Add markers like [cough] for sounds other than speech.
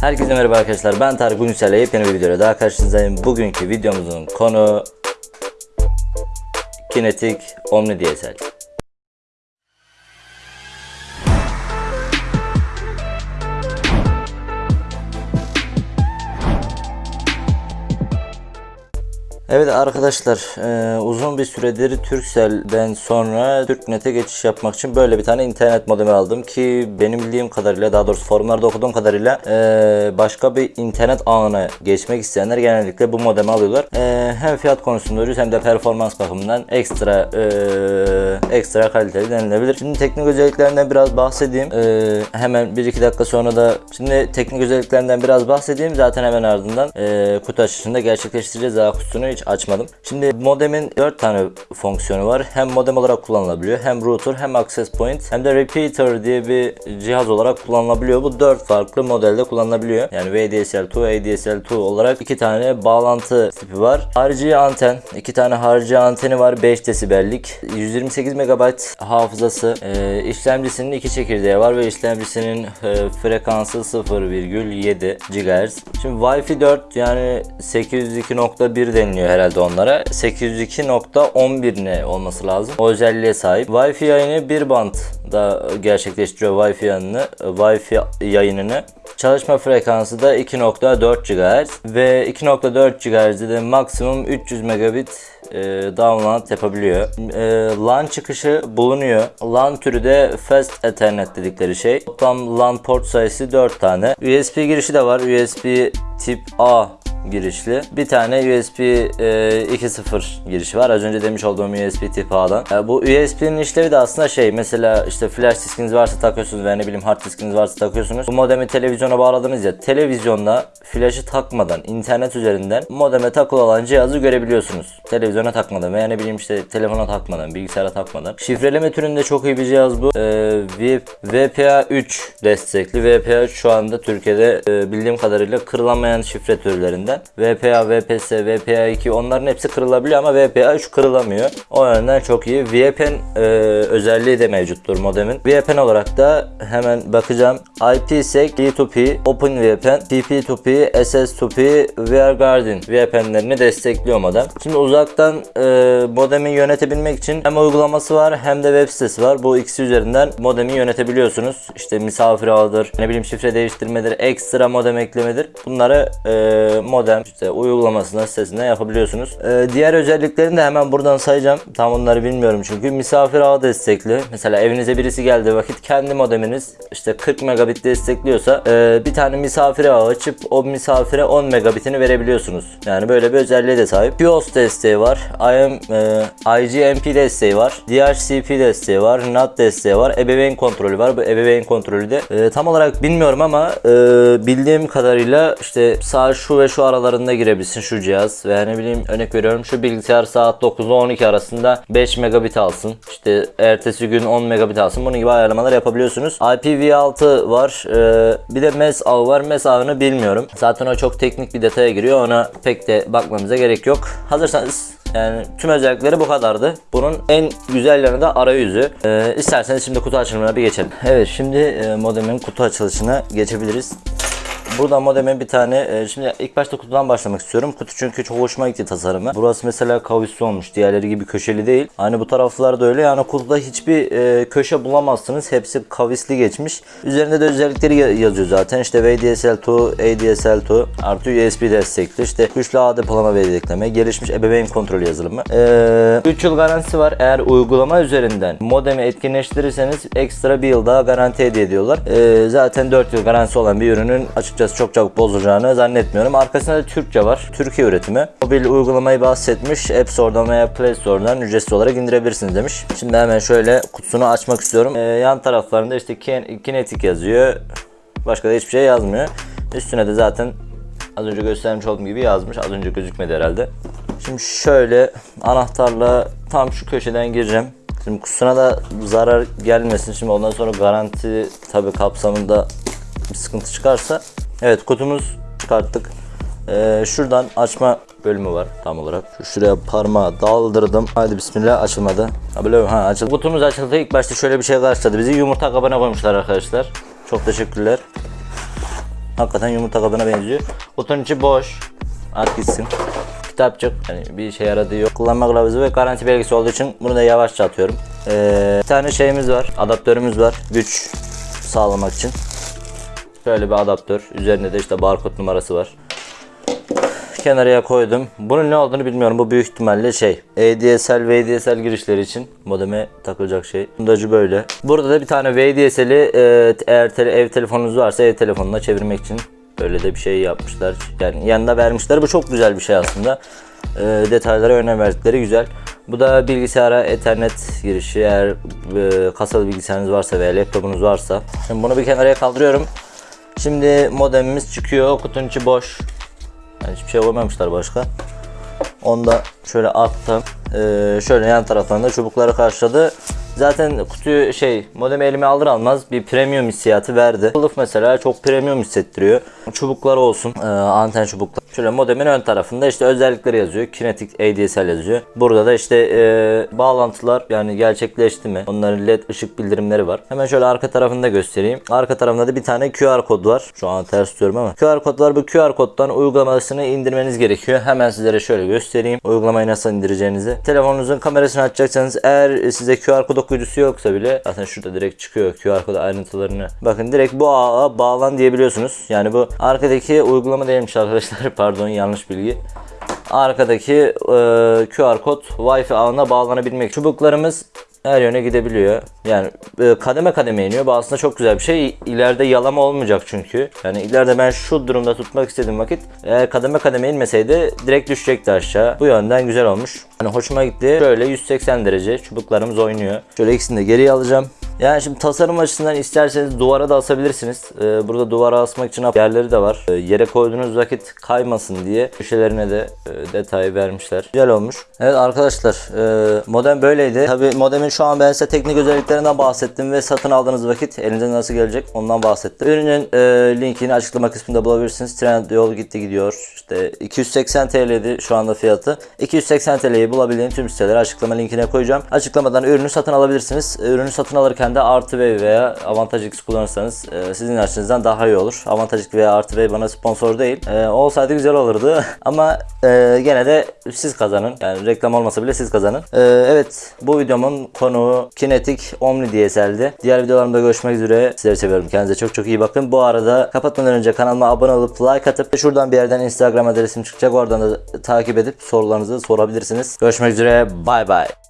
Herkese merhaba arkadaşlar ben Tarık Ünsel'le yepyeni bir videoda daha karşınızdayım. Bugünkü videomuzun konu Kinetic Omni DSL. Evet arkadaşlar e, uzun bir süredir Turkcell'den sonra TürkNet'e geçiş yapmak için böyle bir tane internet modemi aldım ki benim bildiğim kadarıyla daha doğrusu forumlarda okuduğum kadarıyla e, başka bir internet ağına geçmek isteyenler genellikle bu modemi alıyorlar. E, hem fiyat konusunda ucuz hem de performans bakımından ekstra e, ekstra kaliteli denilebilir. Şimdi teknik özelliklerinden biraz bahsedeyim. E, hemen 1-2 dakika sonra da şimdi teknik özelliklerinden biraz bahsedeyim. Zaten hemen ardından e, kutu açışında gerçekleştireceğiz. Daha kutusunu hiç açmadım. Şimdi modemin 4 tane fonksiyonu var. Hem modem olarak kullanılabiliyor, hem router, hem access point, hem de repeater diye bir cihaz olarak kullanılabiliyor. Bu 4 farklı modelde kullanılabiliyor. Yani VDSL2, ADSL2 olarak iki tane bağlantı tipi var. Harici anten, iki tane harici anteni var 5 desibellik. 128 MB hafızası, e, işlemcisinin iki çekirdeği var ve işlemcisinin e, frekansı 0,7 GHz. Şimdi Wi-Fi 4 yani 802.1 deniliyor herhalde onlara. 802.11 ne olması lazım. O özelliğe sahip. Wi-Fi yayını bir band da gerçekleştiriyor Wi-Fi yayını, Wi-Fi yayınını. Çalışma frekansı da 2.4 GHz ve 2.4 GHz'de de maksimum 300 megabit e, download yapabiliyor. E, LAN çıkışı bulunuyor. LAN türü de Fast Ethernet dedikleri şey. Toplam LAN port sayısı 4 tane. USB girişi de var. USB tip A girişli. Bir tane USB e, 2.0 girişi var. Az önce demiş olduğum USB tip A'dan. E, bu USB'nin işlevi de aslında şey mesela işte flash diskiniz varsa takıyorsunuz veya ne bileyim hard diskiniz varsa takıyorsunuz. Bu modemi televizyona bağladınız ya televizyonda flash'ı takmadan internet üzerinden modeme takılı olan cihazı görebiliyorsunuz. Televizyona takmadan veya ne bileyim işte telefona takmadan, bilgisayara takmadan. Şifreleme türünde çok iyi bir cihaz bu. E, VPA 3 destekli. VPA 3 şu anda Türkiye'de e, bildiğim kadarıyla kırılamayan şifre türlerinden. VPA, VPS, VPA 2 onların hepsi kırılabiliyor ama VPA 3 kırılamıyor. O yönden çok iyi. VPN e, özelliği de mevcuttur modemin. VPN olarak da hemen bakacağım. IPsec, P2P, OpenVPN, TP2P, SS2P, WireGuardian VPN'lerini destekliyor modem. Şimdi uzaktan e, modemi yönetebilmek için hem uygulaması var hem de web sitesi var. Bu ikisi üzerinden modemi yönetebiliyorsunuz. İşte misafir ağıdır, ne bileyim şifre değiştirmedir, ekstra modem eklemedir. Bunları e, modem işte uygulamasına sitesinden yapabiliyorsunuz. E, diğer özelliklerini de hemen buradan sayacağım. Tam onları bilmiyorum çünkü. Misafir ağı destekli. Mesela evinize birisi geldiği vakit kendi modeminiz işte 40 megabit destekliyorsa e, bir tane misafir ağı açıp o misafire 10 megabitini verebiliyorsunuz. Yani böyle bir özelliğe de sahip. QoS desteği var. IM, e, IGMP desteği var. DHCP desteği var. NAT desteği var. Ebeveyn kontrolü var. Bu ebeveyn kontrolü de e, tam olarak bilmiyorum ama e, bildiğim kadarıyla işte sağ şu ve şu aralarında girebilsin şu cihaz veya ne bileyim örnek veriyorum şu bilgisayar saat 9 ile 12 arasında 5 megabit alsın. İşte ertesi gün 10 megabit alsın. Bunun gibi ayarlamalar yapabiliyorsunuz. IPv6 var. Ee, bir de MES ağı var. MES ağını bilmiyorum. Zaten o çok teknik bir detaya giriyor. Ona pek de bakmamıza gerek yok. Hazırsanız yani tüm özellikleri bu kadardı. Bunun en güzel yanı da arayüzü. Ee, isterseniz şimdi kutu açılımına bir geçelim. Evet şimdi e, modemin kutu açılışına geçebiliriz. Burada modemin bir tane e, şimdi ilk başta kutudan başlamak istiyorum. Kutu çünkü çok hoşuma gitti tasarımı. Burası mesela kavisli olmuş. Diğerleri gibi köşeli değil. Aynı bu taraflar da öyle. Yani kutuda hiçbir e, köşe bulamazsınız. Hepsi kavisli geçmiş. Üzerinde de özellikleri ya- yazıyor zaten. İşte VDSL2, ADSL2 artı USB destekli. İşte güçlü ağ depolama ve yedekleme. Gelişmiş ebeveyn kontrolü yazılımı. E, 3 yıl garantisi var. Eğer uygulama üzerinden modemi etkinleştirirseniz ekstra bir yıl daha garanti hediye ediyorlar. E, zaten 4 yıl garantisi olan bir ürünün açıkçası çok çabuk bozulacağını zannetmiyorum. Arkasında da Türkçe var. Türkiye üretimi. Mobil uygulamayı bahsetmiş. App Store'dan veya Play Store'dan ücretsiz olarak indirebilirsiniz demiş. Şimdi hemen şöyle kutusunu açmak istiyorum. Ee, yan taraflarında işte Kin- Kinetic yazıyor. Başka da hiçbir şey yazmıyor. Üstüne de zaten az önce göstermiş olduğum gibi yazmış. Az önce gözükmedi herhalde. Şimdi şöyle anahtarla tam şu köşeden gireceğim. Şimdi kutusuna da zarar gelmesin. Şimdi ondan sonra garanti tabi kapsamında bir sıkıntı çıkarsa Evet kutumuz çıkarttık. Ee, şuradan açma bölümü var tam olarak. Şu şuraya parmağı daldırdım. Hadi bismillah açılmadı. Ha böyle ha açıldı. Kutumuz açıldı. İlk başta şöyle bir şey karşıladı. Bizi yumurta kabına koymuşlar arkadaşlar. Çok teşekkürler. Hakikaten yumurta kabına benziyor. Kutunun içi boş. At gitsin. Kitapçık. Yani bir şey yaradığı yok. Kullanma kılavuzu ve garanti belgesi olduğu için bunu da yavaşça atıyorum. Ee, bir tane şeyimiz var. Adaptörümüz var. Güç sağlamak için. Şöyle bir adaptör. Üzerinde de işte barkod numarası var. Kenarıya koydum. Bunun ne olduğunu bilmiyorum. Bu büyük ihtimalle şey. ADSL, VDSL girişleri için modeme takılacak şey. Bundacı böyle. Burada da bir tane VDSL'i e, eğer tele- ev telefonunuz varsa ev telefonuna çevirmek için böyle de bir şey yapmışlar. Yani yanında vermişler. Bu çok güzel bir şey aslında. E, detaylara önem verdikleri güzel. Bu da bilgisayara ethernet girişi. Eğer e, kasalı bilgisayarınız varsa veya laptopunuz varsa. Şimdi bunu bir kenarıya kaldırıyorum. Şimdi modemimiz çıkıyor. Kutunun içi boş. Yani hiçbir şey koymamışlar başka. Onu da şöyle attım. Ee, şöyle yan taraftan da çubukları karşıladı. Zaten kutuyu şey modemi elime alır almaz bir premium hissiyatı verdi. Kılıf mesela çok premium hissettiriyor. Çubukları olsun e, anten çubuklar. Şöyle modemin ön tarafında işte özellikleri yazıyor. Kinetic ADSL yazıyor. Burada da işte e, bağlantılar yani gerçekleşti mi? Onların led ışık bildirimleri var. Hemen şöyle arka tarafında göstereyim. Arka tarafında da bir tane QR kod var. Şu an ters tutuyorum ama. QR kod var. Bu QR koddan uygulamasını indirmeniz gerekiyor. Hemen sizlere şöyle göstereyim. Uygulamayı nasıl indireceğinizi. Telefonunuzun kamerasını açacaksanız eğer size QR kod okuyucusu yoksa bile zaten şurada direkt çıkıyor QR kod ayrıntılarını. Bakın direkt bu ağa bağlan diyebiliyorsunuz. Yani bu arkadaki uygulama değilmiş arkadaşlar. [laughs] Pardon yanlış bilgi arkadaki e, QR kod Wi-Fi ağına bağlanabilmek. Çubuklarımız her yöne gidebiliyor. Yani e, kademe kademe iniyor. Bu aslında çok güzel bir şey. İleride yalama olmayacak çünkü. Yani ileride ben şu durumda tutmak istediğim vakit eğer kademe kademe inmeseydi direkt düşecekti aşağı. Bu yönden güzel olmuş. Hani hoşuma gitti. Şöyle 180 derece çubuklarımız oynuyor. Şöyle ikisini de geriye alacağım. Yani şimdi tasarım açısından isterseniz duvara da asabilirsiniz. Ee, burada duvara asmak için yerleri de var. Ee, yere koyduğunuz vakit kaymasın diye köşelerine de e, detay vermişler. Güzel olmuş. Evet arkadaşlar e, modem böyleydi. Tabi modemin şu an ben size teknik özelliklerinden bahsettim ve satın aldığınız vakit elinize nasıl gelecek ondan bahsettim. Ürünün e, linkini açıklama kısmında bulabilirsiniz. Trend yol gitti gidiyor. İşte 280 TL'di şu anda fiyatı. 280 TL'yi bulabildiğim tüm siteleri açıklama linkine koyacağım. Açıklamadan ürünü satın alabilirsiniz. Ürünü satın alırken de artı V veya avantaj X kullanırsanız e, sizin açınızdan daha iyi olur. Avantaj veya artı V bana sponsor değil. E, olsaydı güzel olurdu. [laughs] Ama e, gene de siz kazanın. Yani reklam olmasa bile siz kazanın. E, evet bu videomun konuğu Kinetic Omni DSL'di. Diğer videolarımda görüşmek üzere. Sizleri seviyorum. Kendinize çok çok iyi bakın. Bu arada kapatmadan önce kanalıma abone olup like atıp şuradan bir yerden Instagram adresim çıkacak. Oradan da takip edip sorularınızı sorabilirsiniz. Görüşmek üzere. Bay bay.